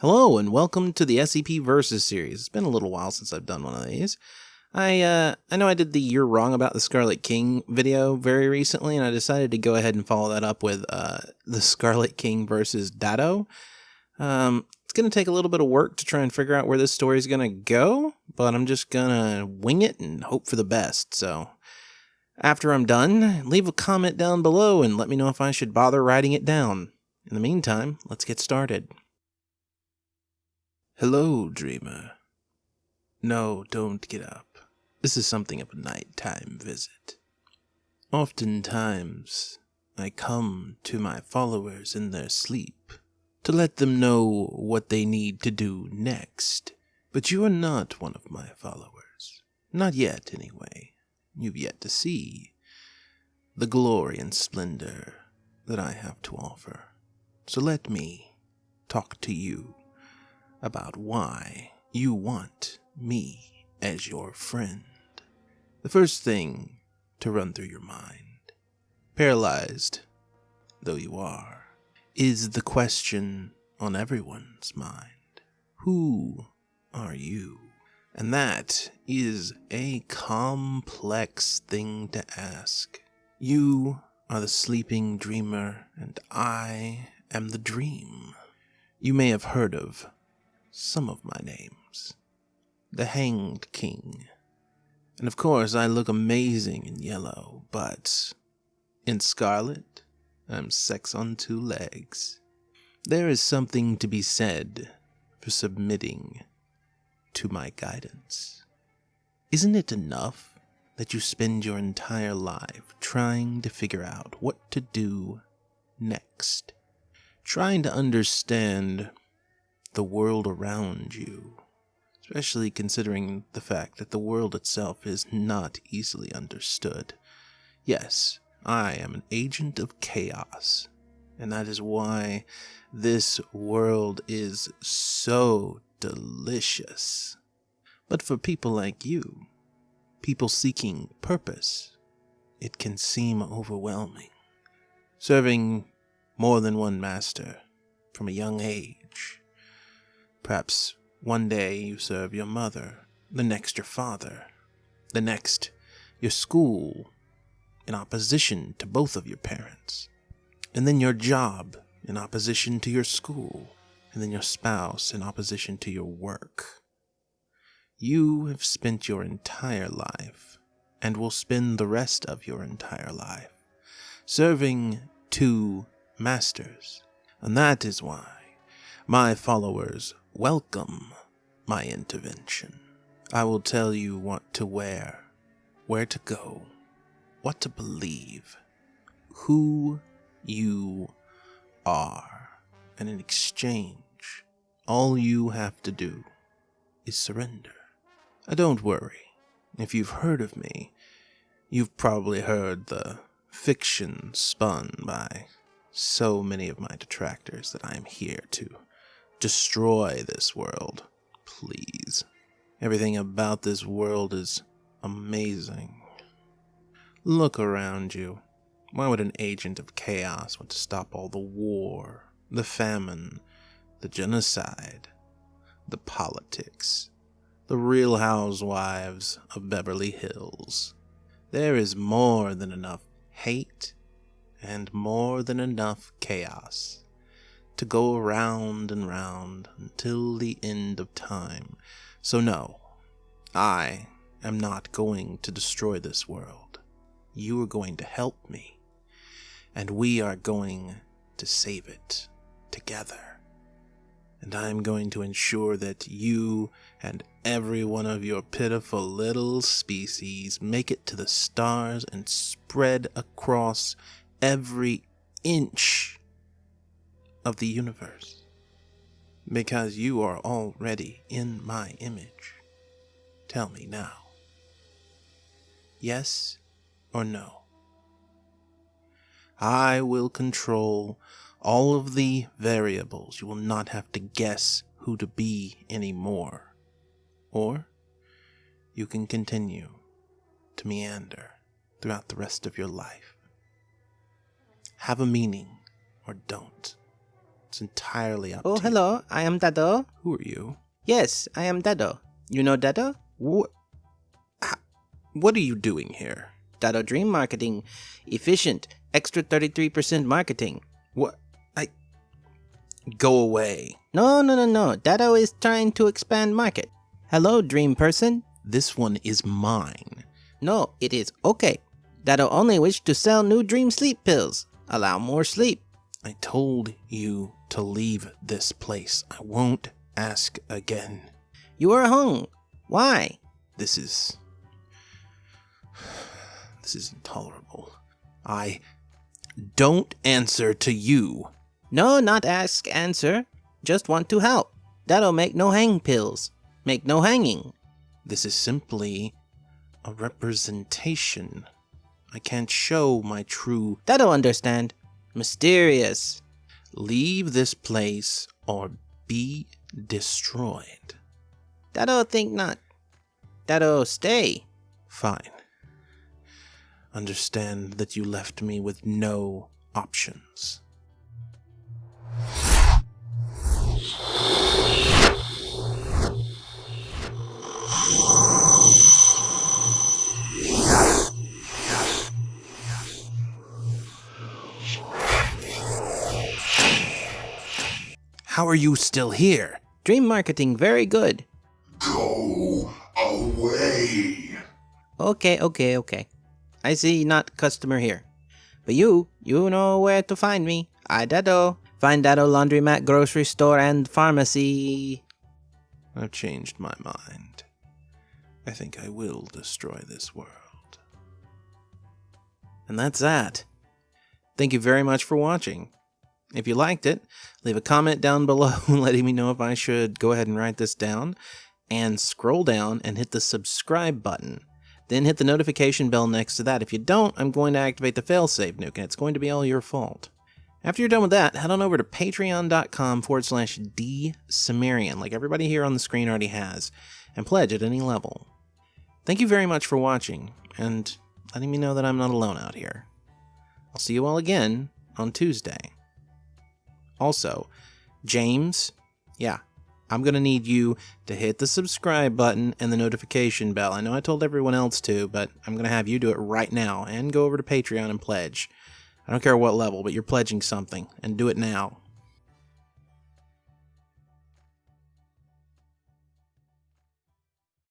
Hello and welcome to the SCP Versus series. It's been a little while since I've done one of these. I uh, I know I did the "You're Wrong About the Scarlet King" video very recently, and I decided to go ahead and follow that up with uh, the Scarlet King versus Dado. Um, it's going to take a little bit of work to try and figure out where this story is going to go, but I'm just going to wing it and hope for the best. So, after I'm done, leave a comment down below and let me know if I should bother writing it down. In the meantime, let's get started. Hello, dreamer. No, don't get up. This is something of a nighttime visit. Oftentimes, I come to my followers in their sleep to let them know what they need to do next. But you are not one of my followers. Not yet, anyway. You've yet to see the glory and splendor that I have to offer. So let me talk to you about why you want me as your friend. The first thing to run through your mind, paralyzed though you are, is the question on everyone's mind Who are you? And that is a complex thing to ask. You are the sleeping dreamer, and I am the dream. You may have heard of some of my names. The Hanged King. And of course, I look amazing in yellow, but in scarlet, I'm sex on two legs. There is something to be said for submitting to my guidance. Isn't it enough that you spend your entire life trying to figure out what to do next? Trying to understand the world around you, especially considering the fact that the world itself is not easily understood. Yes, I am an agent of chaos, and that is why this world is so delicious. But for people like you, people seeking purpose, it can seem overwhelming. Serving more than one master from a young age Perhaps one day you serve your mother, the next your father, the next your school, in opposition to both of your parents, and then your job in opposition to your school, and then your spouse in opposition to your work. You have spent your entire life, and will spend the rest of your entire life, serving two masters, and that is why my followers welcome my intervention. I will tell you what to wear, where to go, what to believe, who you are, and in exchange, all you have to do is surrender. Uh, don't worry, if you've heard of me, you've probably heard the fiction spun by so many of my detractors that I am here to destroy this world. Please. Everything about this world is amazing. Look around you. Why would an agent of chaos want to stop all the war, the famine, the genocide, the politics, the real housewives of Beverly Hills? There is more than enough hate and more than enough chaos to go round and round until the end of time. So, no, I am not going to destroy this world. You are going to help me, and we are going to save it together. And I am going to ensure that you and every one of your pitiful little species make it to the stars and spread across every inch of the universe, because you are already in my image. Tell me now. Yes or no? I will control all of the variables. You will not have to guess who to be anymore. Or you can continue to meander throughout the rest of your life. Have a meaning or don't. It's entirely up Oh, to you. hello. I am Dado. Who are you? Yes, I am Dado. You know Dado? What? What are you doing here? Dado Dream Marketing. Efficient. Extra 33% marketing. What? I. Go away. No, no, no, no. Dado is trying to expand market. Hello, Dream Person. This one is mine. No, it is okay. Dado only wish to sell new dream sleep pills. Allow more sleep. I told you to leave this place. I won't ask again. You are hung. Why? This is. This is intolerable. I don't answer to you. No, not ask, answer. Just want to help. That'll make no hang pills. Make no hanging. This is simply a representation. I can't show my true. Dado understand. Mysterious. Leave this place or be destroyed. Dado think not. Dado stay. Fine. Understand that you left me with no options. How are you still here? Dream marketing very good. Go away. Okay, okay, okay. I see not customer here. But you, you know where to find me. I Dado. Find Dado laundromat, grocery store, and pharmacy. I've changed my mind. I think I will destroy this world. And that's that. Thank you very much for watching. If you liked it, leave a comment down below letting me know if I should go ahead and write this down. And scroll down and hit the subscribe button. Then hit the notification bell next to that. If you don't, I'm going to activate the failsafe nuke, and it's going to be all your fault. After you're done with that, head on over to patreon.com forward slash D Sumerian, like everybody here on the screen already has, and pledge at any level. Thank you very much for watching, and letting me know that I'm not alone out here. I'll see you all again on Tuesday. Also, James, yeah, I'm going to need you to hit the subscribe button and the notification bell. I know I told everyone else to, but I'm going to have you do it right now and go over to Patreon and pledge. I don't care what level, but you're pledging something, and do it now.